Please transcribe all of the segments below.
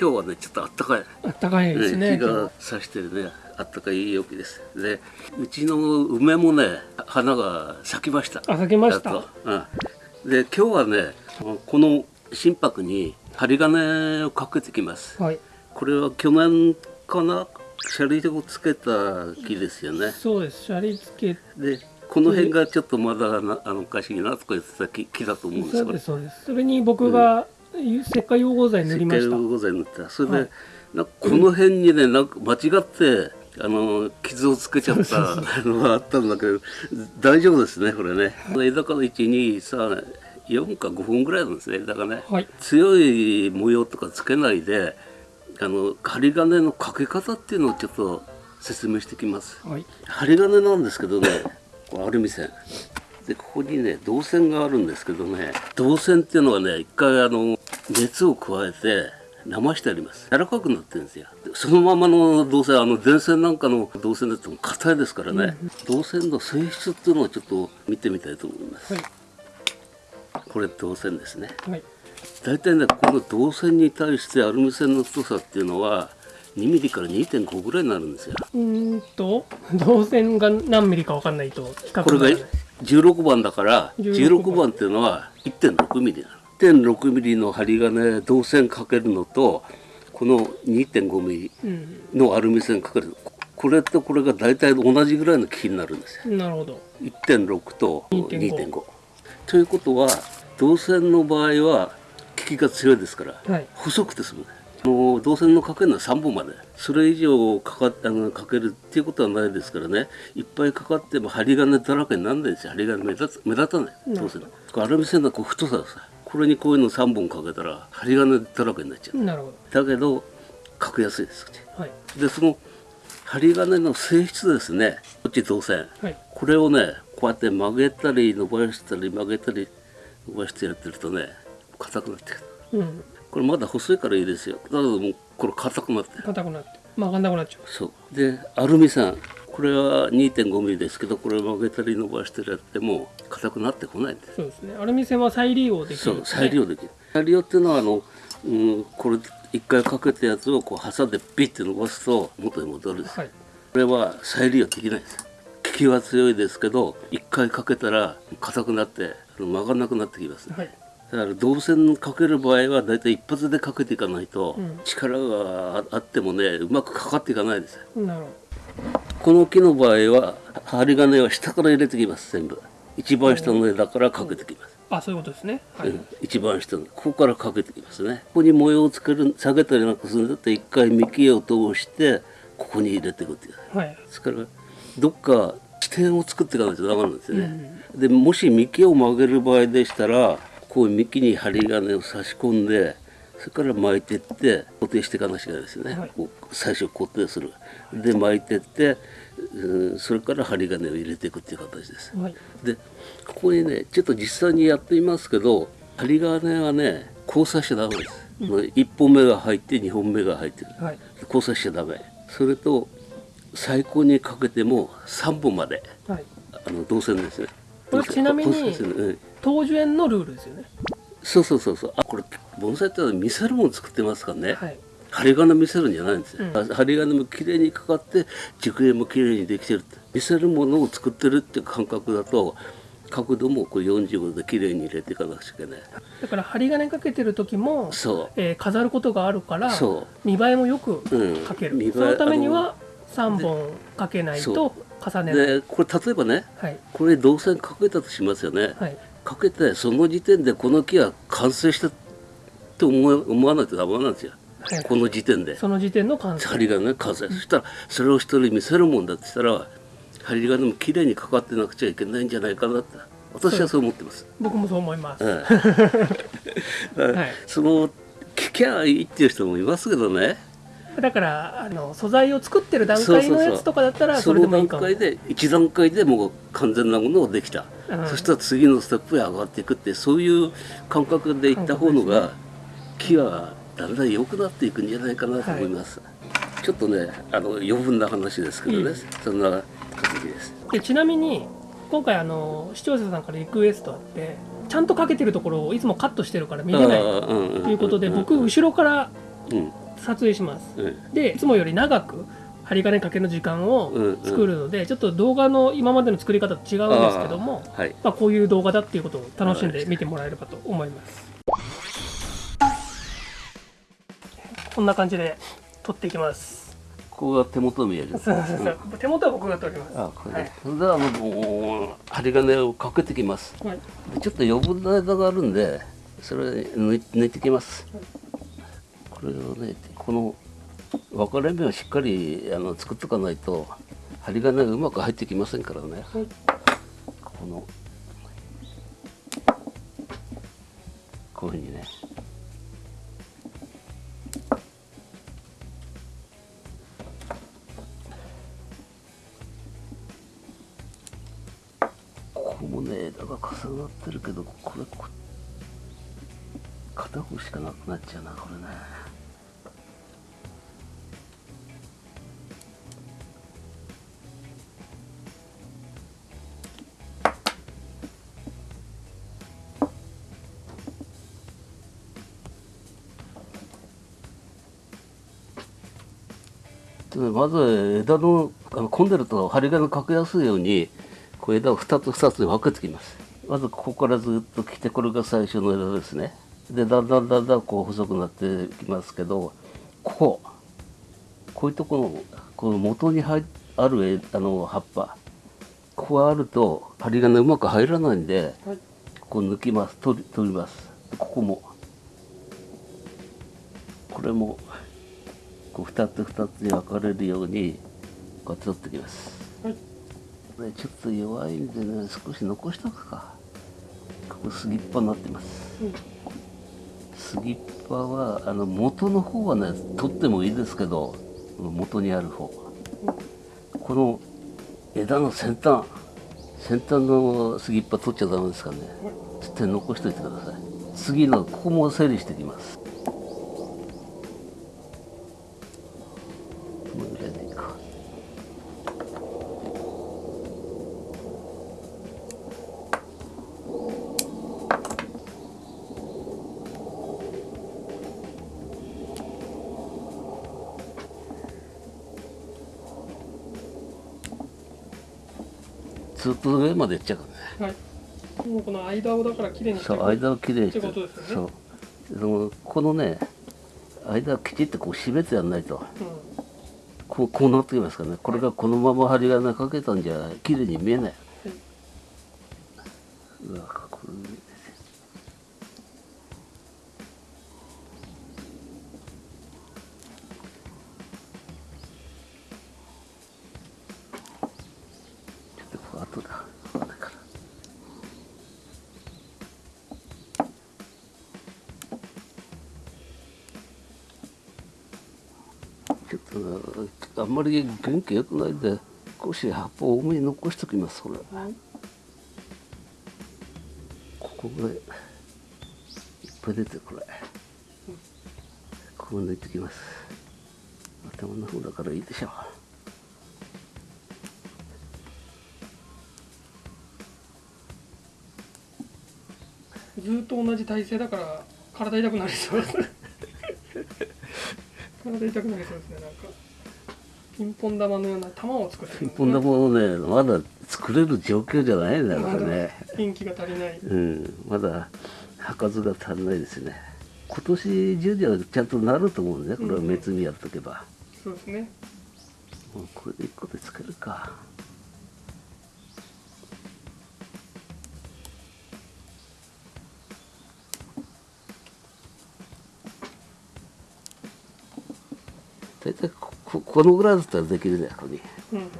今日はねちょっとあったかい。あったかいですね日が差してるねあったかい陽気です。でうちの梅もね花が咲きました。あ咲きました。うん、で今日はねこの心拍に針金をかけてきます。はい。これは去年かな？シャリをつけた木ですよね。そうです。シャリ付けでこの辺がちょっとまだなあのおかしいなとか言ってた木木だと思うんですよ。そうですそうです。それに僕が石灰溶合剤塗りました。石膏剤塗った。それで、はい。なこの辺にねなんか間違ってあの傷をつけちゃったのがあったんだけど大丈夫ですねこれね、枝から123か5分ぐらいなんですね枝がね、はい。強い模様とかつけないであの針金のかけ方っていうのをちょっと説明してきます。はい。針金なんですけどねアルミ線。でここにね銅線があるんですけどね銅線っていうのはね一回あの熱を加えて生してあります。柔らかくなってるんですよ。でそのままの銅線あの電線なんかの銅線だと硬いですからね、銅線の性質っていうのをちょっと見てみたいと思います、はい。これ銅線ですね。はい。大体ねこの銅線に対してアルミ線の太さっていうのは2ミリから2.5ぐらいになるんですよ。うーんと導線が何ミリかわかんないと比較これがにならない。16番だから16 16番。っていうのは1.6ミリなの1.6ミリの針金銅線かけるのとこの2.5ミリうんのアルミ線かけるここれとこれが大体同じぐらいの木になるんですよ。なるほど。1.6と2.5 2.5ということは銅線の場合は効きが強いですからはい。細くて済む。もう銅線のかけるのは3本まで。それ以上かかっあのかけるっていうことはないですからね。いっぱいかかっても針金だらけにならないですよ。針金目立つ目立たない。銅線。のアルミ線のこう太さがさこれにこういうの3本かけたら針金だらけになっちゃう。なるほだけどかけやすいですどはい。でその針金の性質ですね。こっち銅線はい。これをねこうやって曲げたり伸ばしたり曲げたり伸ばしてやってるとね硬くなってくる。うん。これまだ細いからいいですよ。だけどもうこれ硬くなってる。硬くなって曲がんなくなっちゃう。そう。でアルミ線これは2.5ミリですけどこれ曲げたり伸ばしたりやっても硬くなってこないんです。そうですね。アルミ線は再利用できそうるんですね再利用できる。再利用っていうのはあの、うん、これ一回かけたやつをこう挟んでビッて伸ばすと元に戻るんです、はい。これは再利用できないです。効きは強いですけど一回かけたら硬くなって曲がんなくなってきます。ね、はい。だから銅線かける場合はだいたい一発でかけていかないと、うん。力があってもねうまくかかっていかないですなるほこの木の場合は針金は下から入れてきます全部。一番下の枝からかけてきます、どあそういうことですね。はい、うん。一番下のここからかけてきますね。ここに模様をつける下げたりなんかするんだって一回幹を通してここに入れていくっていう。はい。ですからどっか地点を作っていかないとダメなんですよね、でもし幹を曲げる場合でしたらこう幹に針金を差し込んでそれから巻いてって固定していかなきゃいけないですよね、はい。最初固定する。で巻いてって、うんそれから針金を入れていくっていう形です。はい。でここにねちょっと実際にやってみますけど針金はね交差しちゃダメです、1本目が入って2本目が入ってる。はい。交差しちゃダメ。それと最高にかけても3本まではい。あの銅線ですね。これちなみに交差するうん東樹園のルールですよねそうそうそうそう。あこれ盆栽ってのは見せるもの作ってますからね、はい。針金見せるんじゃないんですよ、うん。針金も綺麗にかかって熟影も綺麗にできてるって。見せるものを作ってるっていう感覚だと角度もこう45度で綺麗に入れていかなくちゃいけない。だから針金かけてる時も、そえー飾ることがあるからそ見栄えもよくうん。かける、見栄えそのためには3本かけないそと重ねないでこれ例えばねはい。これ銅線かけたとしますよね、はいかけてその時点でこの木は完成したって思わないとダメなんですよ、はい。この時点で。その時点の完成。針金完成そしたらそれを一人見せるもんだって言ったら針金も綺麗にかかってなくちゃいけないんじゃないかなって私はそう思ってます、僕もそう思います、ええ。はい。その聞きゃいいっていう人もいますけどねだからあの素材を作ってる段階のやつとかだったらそれでもいいかも。階で一段階でもう完全なものができた、うん。そしたら次のステップへ上がっていくってそういう感覚でいった方のが、木はだんだん良くなっていくんじゃないかなと思います、ちょっとねあの余分な話ですけどね、いいそんな感じです。でちなみに今回あの視聴者さんからリクエストあってちゃんとかけてるところをいつもカットしてるから見れないということでん僕後ろからうん撮影します。うん。でいつもより長く針金かけの時間をうんうん。作るので、ちょっと動画の今までの作り方と違うんですけどもはい。まあ、こういう動画だっていうことを楽しんで見てもらえればと思います。こんな感じで撮っていきます。ここが手元見える。そうそうそう。手元は僕が撮ります。あこれ、はい。それではもう針金をかけてきます。はい。でちょっと余分な枝があるんでそれ抜い抜いてきますこれをねこの分かれ目をしっかりあの作っとかないと針金がうまく入ってきませんからね。はい。このこういうふうにね。ここもね枝が重なってるけどこれこ片方しかなくなっちゃうなこれねまず枝のあの混んでると針金かけやすいようにこう枝を2つ2つに分けてきます。まずここからずっと来てこれが最初の枝ですね。でだんだんだんだんこう細くなってきますけどここ。こういうところこの元に入あるえあの葉っぱ。ここがあると針金うまく入らないんではいここ抜きます取り取ります。ここも。これもこう2つ2つに分かれるようにこうやって取ってきます。はい。ねちょっと弱いんでね少し残しとくか。ここ杉っ葉になってます。うん。杉っ葉はあの元の方はね取ってもいいですけど元にある方この枝の先端。先端の杉っ葉取っちゃダメですからね。ちょっと残しといてください。次のここも整理していきますこのぐらいでいいかずっと上まで行っちゃうからね。はい。もうこの間をだから綺麗にしてそう間をきれいにして。ってことですよね。そう。でもこのね間をきちっとこう締めてやんないと。うん。こうこうなってきますからね。これがこのまま針金かけたんじゃ綺麗に見えない、うわこれちょっとこう後だ後だからちょっとなあんまり元気良くないんで少し葉っぱを多めに残しておきますこれ。はい。ここぐらいいっぱい出てるこれ。ここ抜いてきます。頭の方だからいいでしょう。ずーっと同じ体勢だから体痛くなりそうです体痛くなりそうですねなんか。ピンポン玉のような玉を作ってる。ピンポン玉をねまだ作れる状況じゃないんだからね。元気が足りない。うん。まだ葉数が足んないですね。今年中にはちゃんとなると思うんでねこれは滅にやっとけば、そうですね。もうこれで1個で作るか大体こここのぐらいだったらできるねここにうんうん。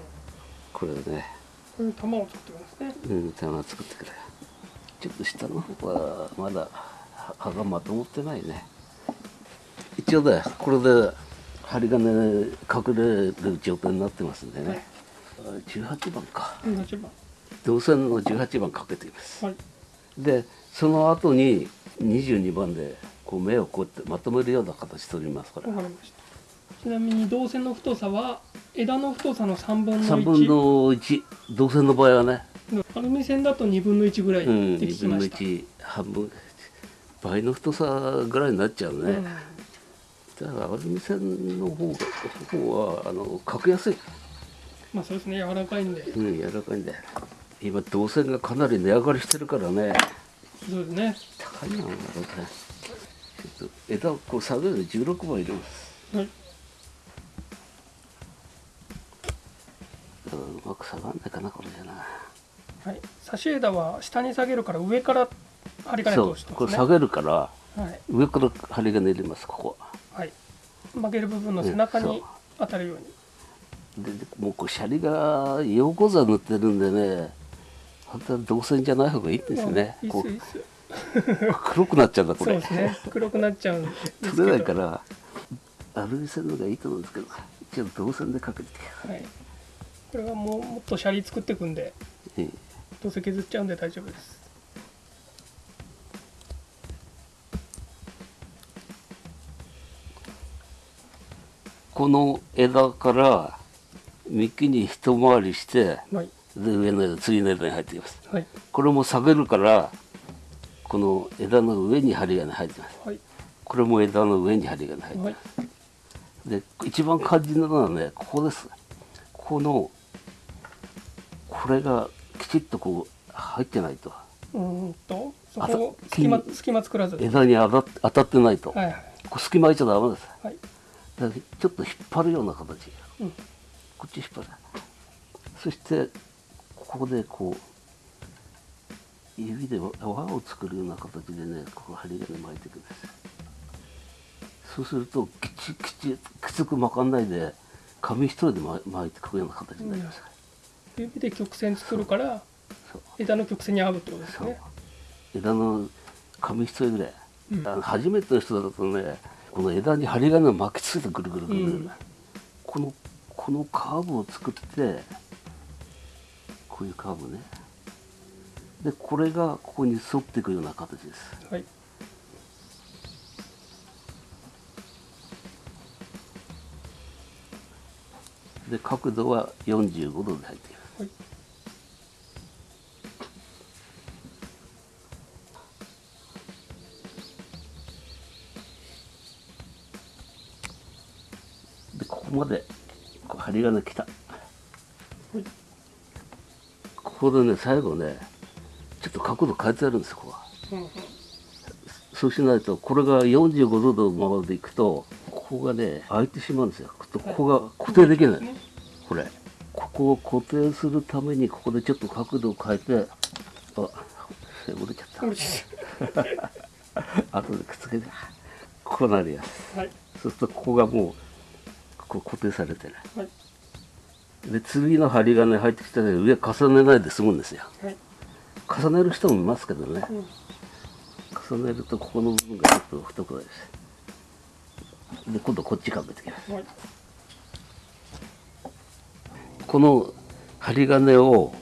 これをね。こういう玉を作ってくるんですね。うん棚作ってくれちょっと下の方はまだ葉葉がまとまってないね。一応ねこれで針金隠れる状態になってますんでね、はい。18番か。18番。導線の18番かけています。はい。でその後に22番でこう目をこうやってまとめるような形取りますから。わかりましたちなみに導線の太さは枝の太さの3分の3 1分の1導線の場合はね、アルミ線だと2分の1ぐらいってうん、聞2分のきました、1半分。倍の太さぐらいになっちゃうね、だからアルミ線の方が方はあのかけやすい、まあそうですね柔らかいんで。うん、柔らかいんで。今銅線がかなり値上がりしてるからね。そうですね。高いなちょっと枝をこう下げるで16番入れます。はいだからうまく下がんないかなこれじゃな。はい。差し枝は下に下げるから上から針金通してこれ下ますねげるからはい。上から針金入れますここ。はい。曲げる部分の背中に当たるように。ででもうこうシャリが横座塗ってるんでね本当は銅線じゃない方がいいんですよねこう 黒くなっちゃうんだこれ。ね。黒くなっちゃうんですけど。取れないからアルミ線の方がいいと思うんですけど一応銅線でかけてはいこれはもうもっとシャリ作っていくんでええどうせ削っちゃうんで大丈夫です。この枝から幹に一回りしてはい。で上の枝次の枝に入ってきます。はい。これも下げるからこの枝の上に針金入ってます。はい。これも枝の上に針金入ってはい。ますで一番肝心なのはねここです。このこれがきちっとこう入ってないと。うーんとそこ隙間隙間作らず。はい枝に当た当たってないと、はいこう隙間空いちゃダメです。はい。ちょっと引っ張るような形。うん。こっち引っ張る。そしてここでこう指で輪を作るような形でねここ針金巻いていくんです。そうするときちきちきつく巻かんないで紙一重で巻巻いていくような形になります、指で曲線作るから枝の曲線に合うってことですね。枝の紙一重ぐらい、うん。あの初めての人だとねこの枝に針金を巻きつけてぐるぐるぐるぐる、うん。このこのカーブを作ってこういうカーブね。でこれがここに沿っていくような形です。はい。で角度は45度で入っていますはい。でここまでこう針金来た。はい。ここでね最後ねちょっと角度変えてやるんですここは。うんうん。そうしないとこれが45度のままでいくとここがね開いてしまうんですよ。ここが固定できない、ね。これここを固定するためにここでちょっと角度を変えてあ折れちゃった。後でくっつけて。こうなりやすはい。そうするとここがもうこう固定されてるはい。で次の針金入ってきたら上重ねないで済むんですよ。はい。重ねる人もいますけどね。うん。重ねるとここの部分がちょっと太くなるですで今度こっちかけてきます。はいこの針金を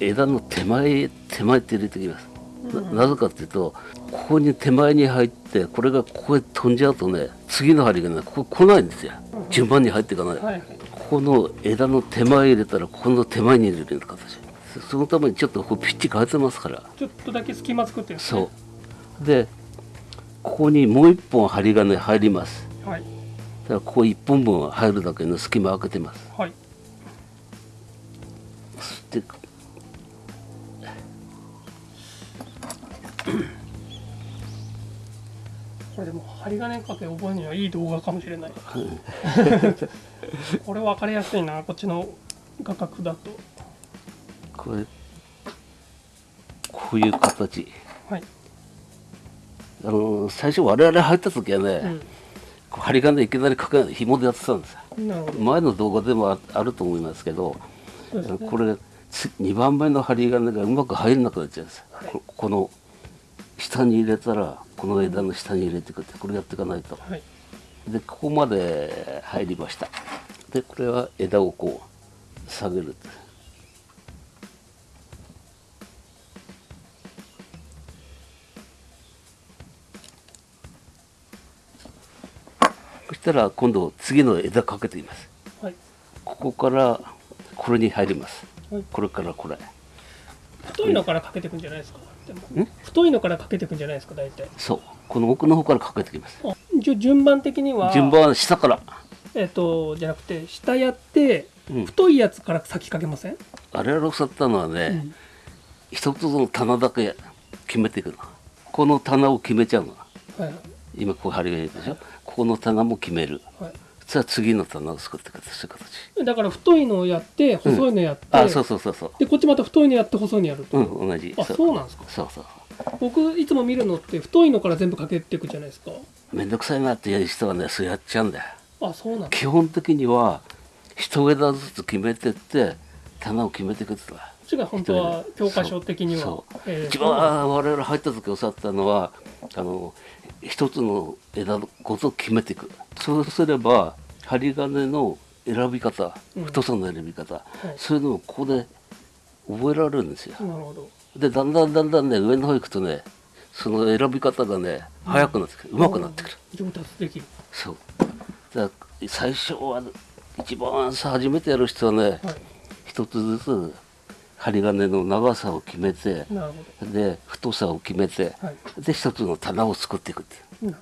枝の手前へ手前って入れてきます、ななぜかっていうとここに手前に入ってこれがここへ飛んじゃうとね次の針金がここ来ないんですよ。順番に入っていかない、はいはい。ここの枝の手前入れたらここの手前に入れる形。そそのためにちょっとこうピッチ変えてますから。ちょっとだけ隙間作ってるんですね。そう。でここにもう一本針金入ります。はい。だからここ一本分入るだけの隙間開けてますこれでも針金かけ覚えるにはいい動画かもしれない。これ分かりやすいなこっちの画角だと。これこういう形。はい、あの最初我々入った時はね、こう針金いきなりかけ紐でやってたんですよ。前の動画でもああると思いますけどね。これ2番目の針金がうまく入らなくなっちゃうんです、ここの下に入れたらこの枝の下に入れていくってこれやっていかないと。はい。でここまで入りました。でこれは枝をこう下げる。そしたら今度次の枝かけています。はい。ここからこれに入ります。はい。これからこれ。太いのからかけていくんじゃないですか？太いのからかけていくんじゃないですか大体。そう。この奥の方からかけてきます。あ一応順番的には。順番は下から、えっとじゃなくて下やってうん、太いやつから先かけません、あれをさったのはね、うん。一つの棚だけ決めていくの。この棚を決めちゃうの。はい。今こう針がいるでしょ？ここの棚も決める。はいそしたら次の棚を作っていくそういう形。だから太いのをやって細いのやって、あそうそうそうそう。でこっちまた太いのやって細いのやると、うん同じ。あそう。なんですか？そうそう。僕いつも見るのって太いのから全部かけていくじゃないですか。めんどくさいなっていう人はねそうやっちゃうんだよ。あそうなんだ基本的には一枝ずつ決めてって棚を決めていくって言った。こっちが本当は教科書的には。そう。えー一番我々入った時教わったのはあの一つの枝ごと決めていく。そうすれば針金の選び方うん。太さの選び方、い。そういうのをここで覚えられるんですよ。なるほど。でだんだんだんだんね上の方行くとねその選び方がね早くなってくる、うまくなってくる。上達できる。そう。だ最初は一番さ初めてやる人はねはい。一つずつ針金の長さを決めてで太さを決めてどはい。で一つの棚を作っていくっていう。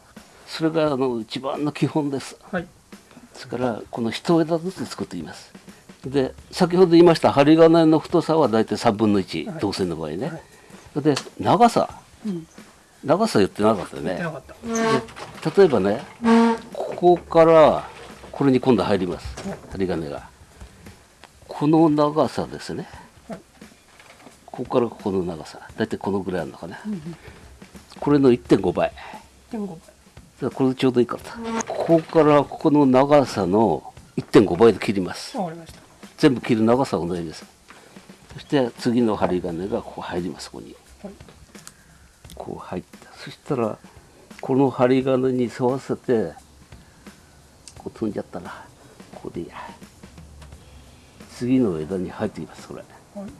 それがあの一番の基本です。はい。ですからこの一枝ずつ作っています。で先ほど言いました針金の太さはだいたい3分の1、はい。銅線の場合ね、はい。で長さ。うん。長さ言ってなかったよね。例えばねここからこれに今度入ります。針金が。この長さですね、はいここからここの長さ。大体このぐらいあるのかな、うんうん。これの1.5倍。1.5倍。これでちょうどいいかったここからここの長さの1.5倍で切ります。わかりました。全部切る長さは同じです。そして次の針金がここ入ります。ここに。はい。こう入った。そしたらこの針金に沿わせてこう飛んじゃったなここでいいや。次の枝に入ってきますこれ。はい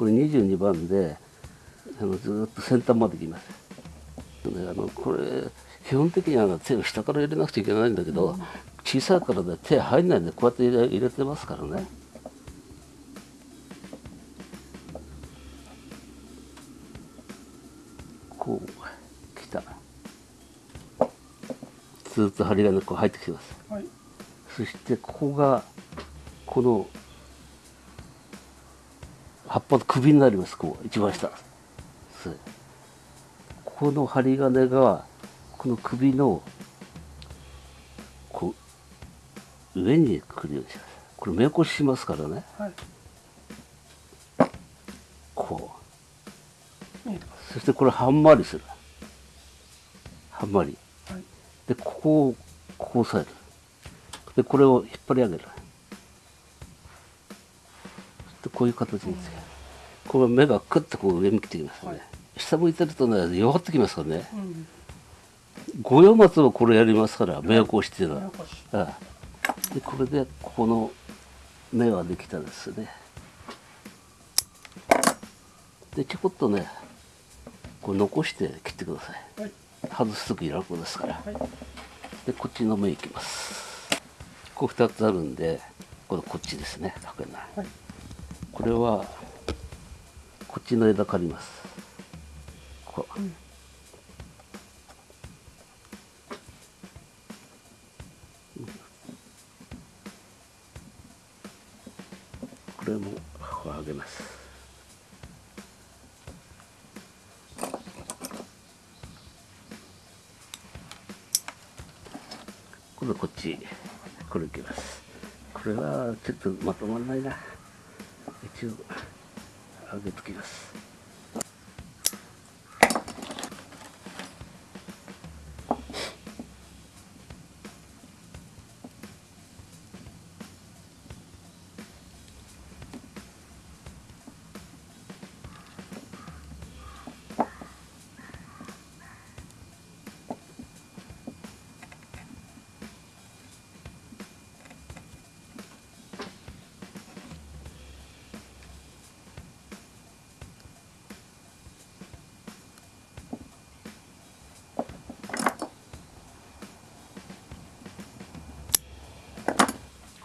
これ22番であのずーっと先端まで来ます。であのこれ基本的にはあの手を下から入れなくちゃいけないんだけど、小さいからで手入んないんでこうやって入れ入れてますからね。こう来た。ずーっと針金こう入ってきてます。はい。そしてここがこの葉っぱの首になりますこう一番下。そう。この針金がこの首のこう上に来るようにします。これ目越ししますからね。はい。こう。そしてこれはんまりする。はんまり。すはい。でここをこう押さえる。でこれを引っ張り上げる。でこういう形につけるこれ目がクッとこう上向きてきますよね、はい。下向いてるとね弱ってきますからね。うん。五葉松はこれやりますから目をこうしてるのは、よし。ああでこれでここの目ができたですね。でちょこっとねこう残して切ってください。はい。外す時楽ですから。はい。でこっちの目いきます。こう2つあるんでこれこっちですねはい。これはこっちの枝借ります。こう、うん。これもこう上げます。今度こっちこれいきます。これはちょっとまとまらないな。一応。上げときです。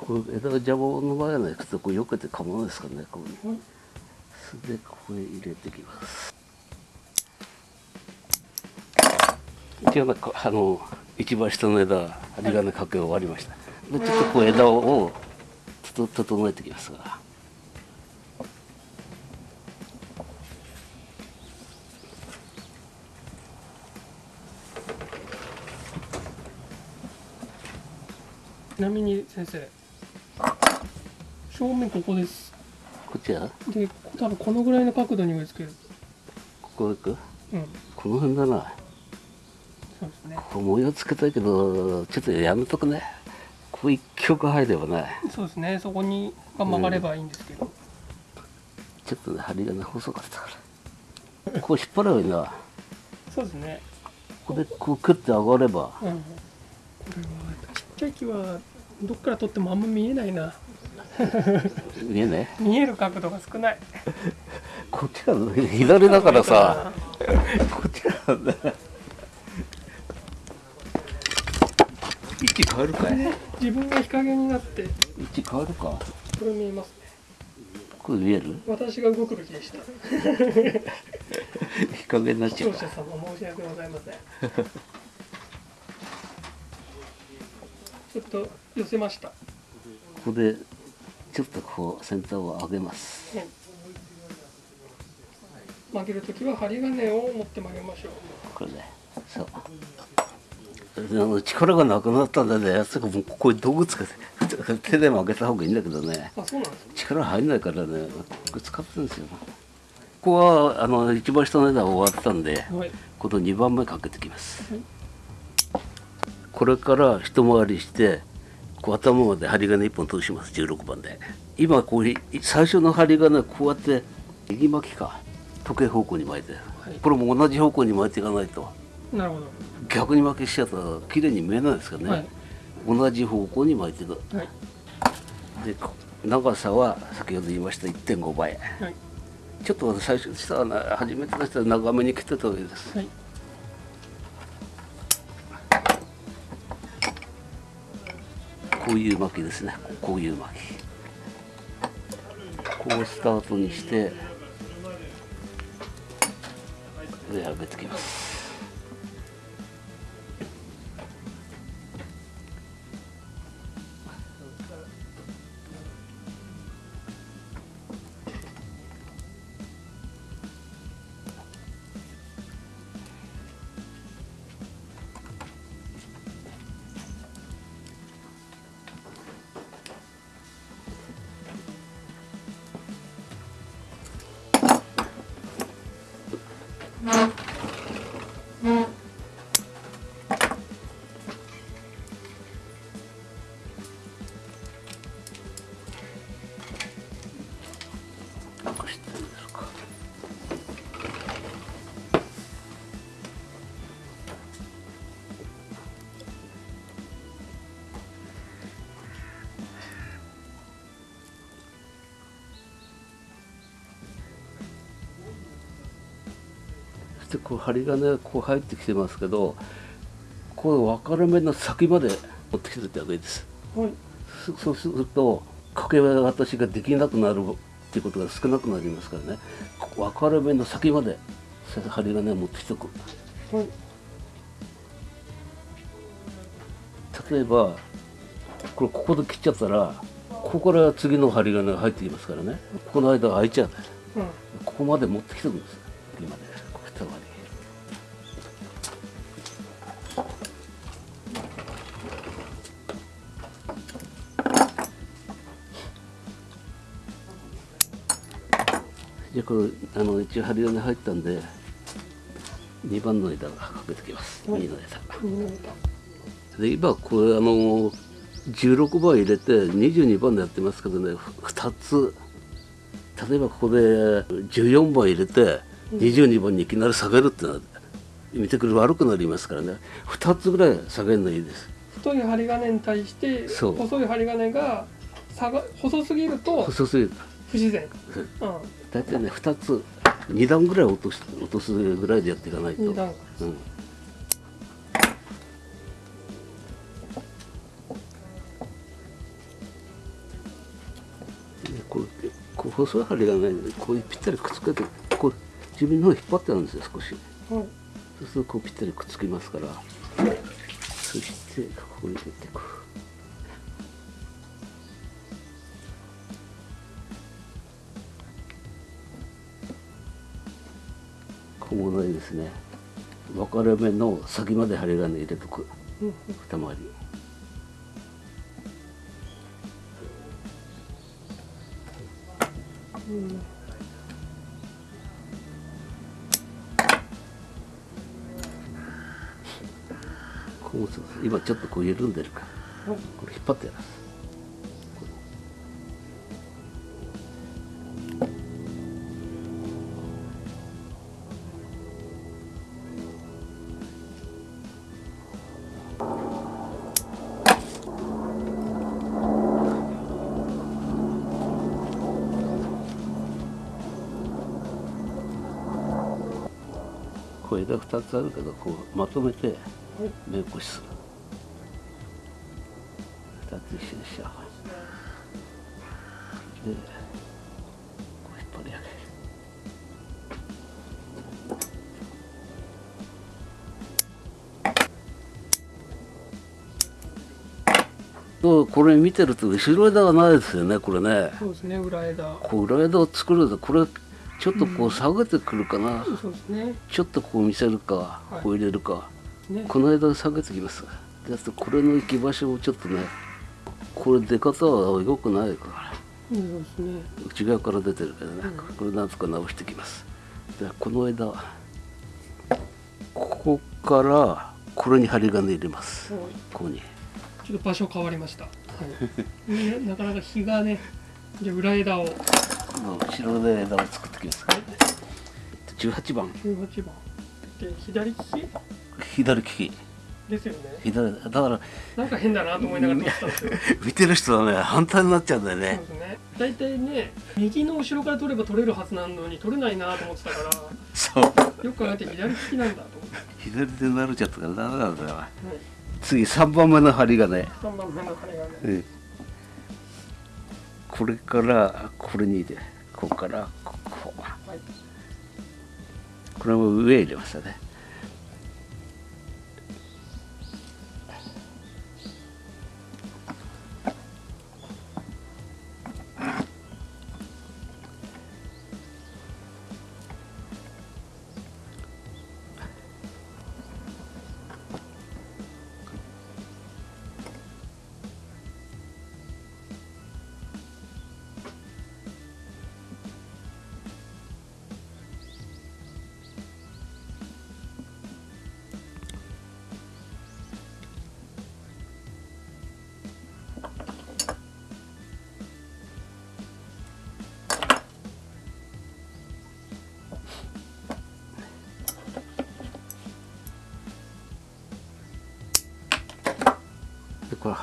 こう枝が邪魔の場合はねちょっとこう避けて構わないですからねこうはいそれでここへ入れてきます一応こあの一番下の枝針金かけ終わりましたでちょっとこう枝をちょっと整えてきますがちなみに先生正面ここです。こっちはで多分このぐらいの角度に植え付ける。ここ行く？うん。この辺だな。そうですね。ここ模様つけたいけどちょっとやめとくね。ここ一曲入ればね。そうですね。そこにが曲がればいいんですけど、ちょっとね針金細かったから。こう引っ張ればいいなそうですね。ここでこうクッて上がれば。うん。これはちっちゃい木はどっから撮ってもあんま見えないな見えね見える角度が少ない。こっちが左だからさ。こっちなんだ位置変わるかい？自分が日陰になって位置変わるか？これ見えますね。これ見える？私が動くべきでした。日陰になっ視ちゃう聴者様申し訳ございません。ちょっと寄せました、ここでちょっとこう先端を上げます。はい、曲げるときは針金を持って曲げましょう。これねそう。あの力がなくなったんだねやつがもうここに道具使って手で曲げた方がいいんだけどね。力入んないからねこれ使ってるんですよ。ここはあの一番下の枝は終わったんではい。この2番目かけてきます。はい。これから一回りしてこう頭まで針金1本通します16番で。今こうい最初の針金こうやって右巻きか。時計方向に巻いて、い。これも同じ方向に巻いていかないと。なるほ逆に巻きしちゃったら綺麗に見えないですかね、はい。同じ方向に巻いていく。はい。でこ長さは先ほど言いました1.5倍。はい。ちょっと最初したら初めての人は長めに切ってた方がいいです。はいういう巻きですね。こういう巻き。こうスタートにして上上げてきます。そしてこう針金がこう入ってきてますけどこう分かれ目の先まで持ってきてた方がいいです。はい。そそうすると掛け渡しができなくなるっていうことが少なくなりますからね。分かれ目の先まで針金を持ってきておく。はい。例えばこれここで切っちゃったらここから次の針金が入ってきますからね。この間が空いちゃう。うん。ここまで持ってきておくんですじゃあこれあの一応針金入ったんで2番の枝がかけてきます。はい。右の枝。で今これあの16番入れて22番でやってますけどね2つ。例えばここで14番入れて22番にいきなり下げるっていうのは見てくる悪くなりますからね。2つぐらい下げるのいいです。太い針金に対して細い針金が差が細すぎると細すぎる。不自然、うん。う大体ね2つ2段ぐらい落とし落とすぐらいでやっていかないと、うん、でこうこう細い針がねこういうぴったりくっつけてこう自分の方引っ張ってあるんですよ少し。はい。そうするとこうぴったりくっつきますから。そしてここに入れていく小物にですね。分かれ目の先まで針金入れとくうん。二回りうん今ちょっとこう緩んでるから。はい。これ引っ張ってやらすこう枝2つあるけどこうまとめてはい。目起こしする。2つ一緒にしちゃう。でこう引っ張り上げる。とこれ見てると後ろ枝がないですよねこれね。そうですね裏枝。こう裏枝を作るとこれちょっとこう下げてくるかな、ちょっとこう見せるか、い。こう入れるか。ね。この間下げてきます。であとこれの行き場所をちょっとねこれ出方は良くないから。うんそうですね。内側から出てるけどね、うん。これなんとか直してきます。でこの間ここからこれに針金入れます。はい。ここに。ちょっと場所変わりました、はい。ね、なかなか日がねじゃあ裏枝を後ろで枝を作ってきます18番。18番。で左利き？左利き。ですよね。左だからなんか変だなと思いながら撮ってたんですよ。見てる人はね反対になっちゃうんだよそうねですね。大体ね右の後ろから取れば取れるはずなのに取れないなと思ってたからそう。よく考えて左利きなんだと思って、左手になれちゃったからダメなんだよはい、次3番目の針金、ね、3番目の針がね。うんこれからこれに入れここからここは。いこれも上入れましたね。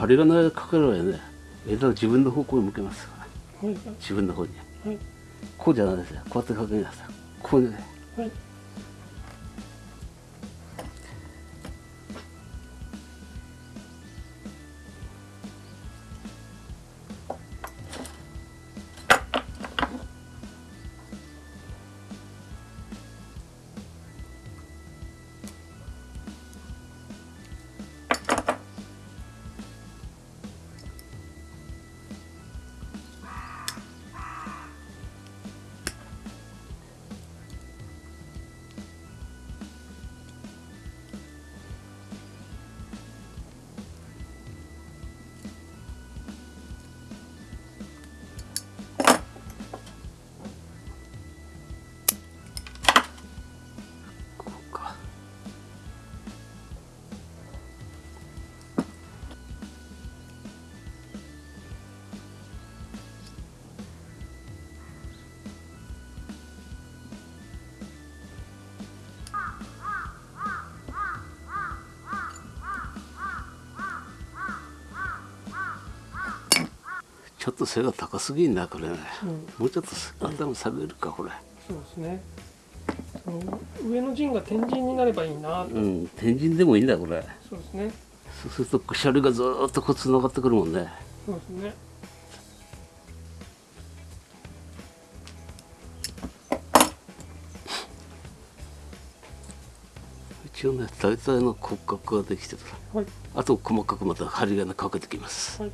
でこれ針金かけるわよね枝を自分の方向に向けますからはい。自分の方に。はい。こうじゃないですよ。こうやってかけなさい。こうね。はいちょっと背が高すぎんなこれね、うん。もうちょっと頭下げるかこれ。そうですね。上の陣が天神になればいいな。とうん天神でもいいんだこれ。そうですね。そうするとくしゃりがずーっとこう繋がってくるもんね。そうですね。一応ね大体の骨格ができてるはい。あと細かくまた針金かけてきます。はい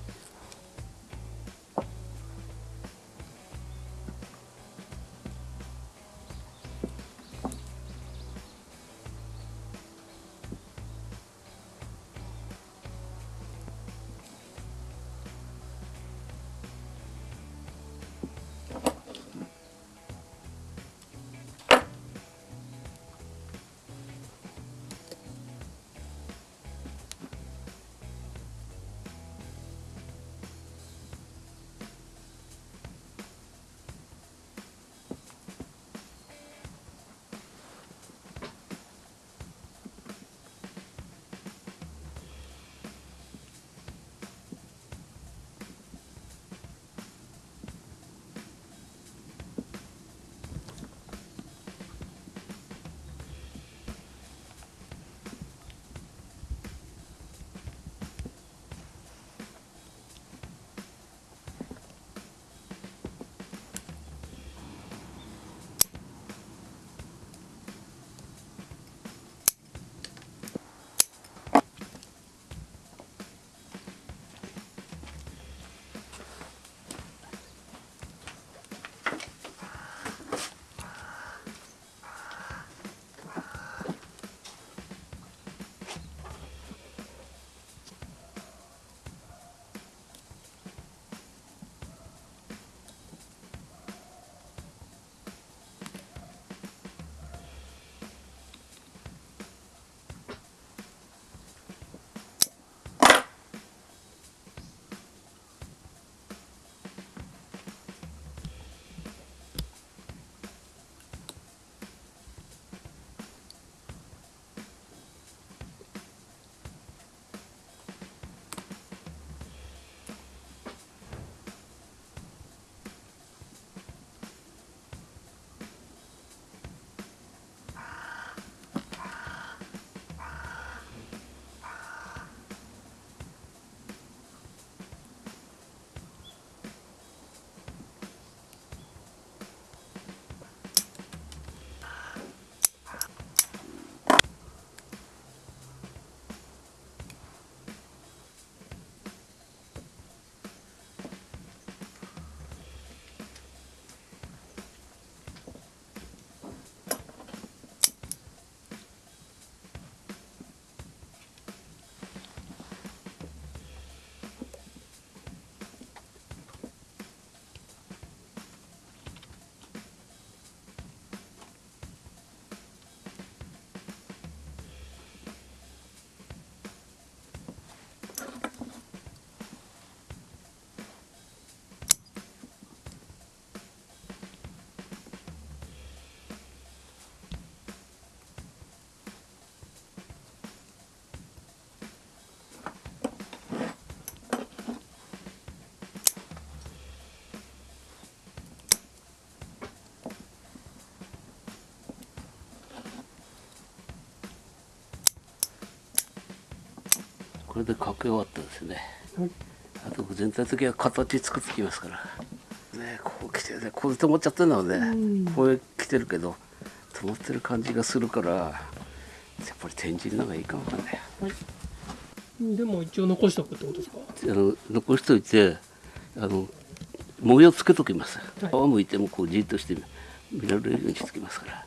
これでかけ終わったですね。はいあと全体的には形作ってきますから。ねこう来てねこう止まっちゃってるのねうん。こう来てるけど止まってる感じがするからやっぱり天神の方がいいかもわかんないはい。でも一応残しておくってことですか？あの残しといてあの模様つけときます、はい。皮むいてもこうじっとして見られるようにしてきますから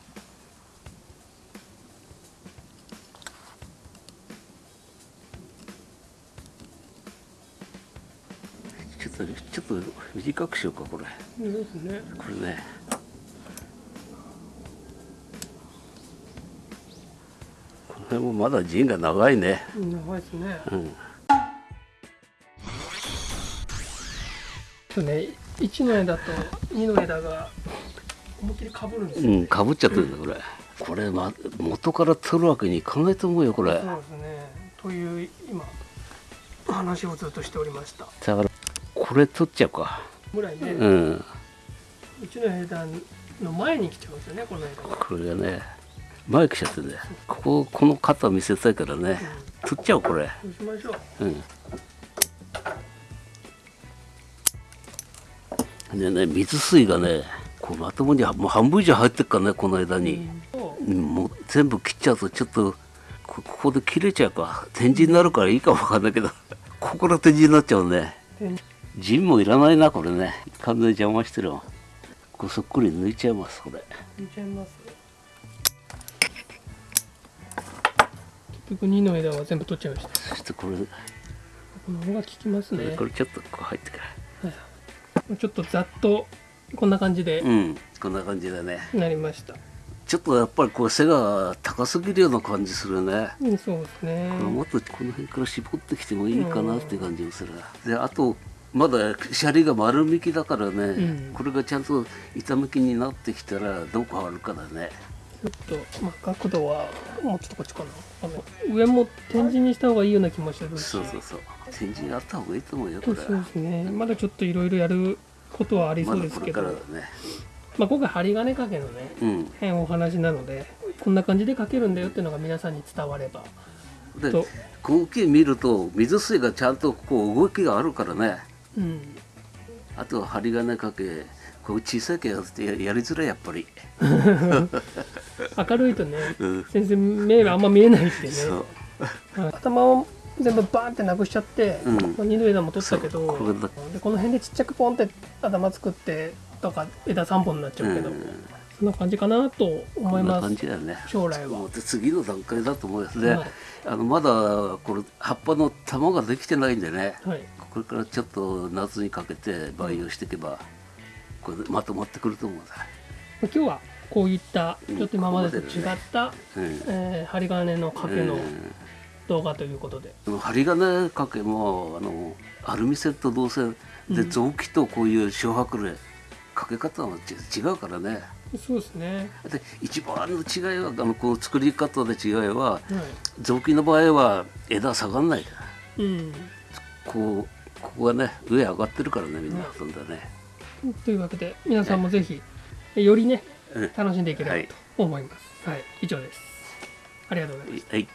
と短くしようかこれ。ですね。これね。この辺もまだ陣が長いね。うん長いですね。うん。そうね1の枝と2の枝が思いっきりかぶるんですよ、うん、かぶっちゃってるんだこれ。これ、ま、元から取るわけにいかないと思うよこれ。そうですね。という今話をずっとしておりました。だからこれ取っちゃうか。ぐらいね、う。うんちの枝の前に来ちゃうんですよねこの枝が、これがね、前来ちゃってね。こここの肩見せたいからね。取っちゃおうこれ。そうしましょううん。でね水水がね、こうまともにもう半分以上入ってっからねこの枝に。うんもう全部切っちゃうとちょっとこここで切れちゃうか展示になるからいいかもわかんないけどここから展示になっちゃうねで陣もいらないなこれね。完全に邪魔してるわ。これそっくり抜いちゃいますこれ。抜いちゃいます結局2の枝は全部取っちゃいました。そしてこれ、この方が効きますね。これちょっとこう入ってからちょっとざっとこんな感じでうんこんな感じだね。なりました、ちょっとやっぱりこう背が高すぎるような感じするね。うん、そうですね。これもっとこの辺から絞ってきてもいいかなっていう感じがする。であとまだシャリが丸みきだからね、うん。これがちゃんと板向きになってきたらどう変わるかだね。ちょっと、まあ、角度はもうちょっとこっちかな。あの上も展示にした方がいいような気もするし。そうそうそう。展示あった方がいいと思うよこれそうですね。まだちょっといろいろやることはありそまうですけど、だこれからだね。まあ、今回針金掛けのねうん。変お話なのでこんな感じで掛けるんだよっていうのが皆さんに伝われば。でとこの木見ると水水がちゃんとこう動きがあるからねうん。あとは針金かけこう小さい毛やってややりづらいやっぱり、明るいとねうん、先生目があんま見えないってね。頭を全部バーンってなくしちゃって、うん。まあ二の枝も取ったけどこでこの辺でちっちゃくポンって頭作ってとか枝3本になっちゃうけど、うん。そんな感じかなと思います。感じだよね。将来は。次の段階だと思いますね、はい。あのまだこれ葉っぱの玉ができてないんでね。はいこれからちょっと夏にかけて培養していけばこれでまとまってくると思う今日はこういったちょっと今までと違った、うんえー針金の掛けのうん。動画ということで、でも針金掛けもあのアルミ線と銅線で臓器とこういう小白麗掛け方はち違うからね。そうですね、で一番の違いはあのこう作り方で違いはは臓器の場合は枝下がんないから。いうん、こうここがね上上がってるからねみんなほとんどね、というわけで皆さんもぜひよりねうん楽しんでいければはいと思います、はい、以上です。ありがとうございますはい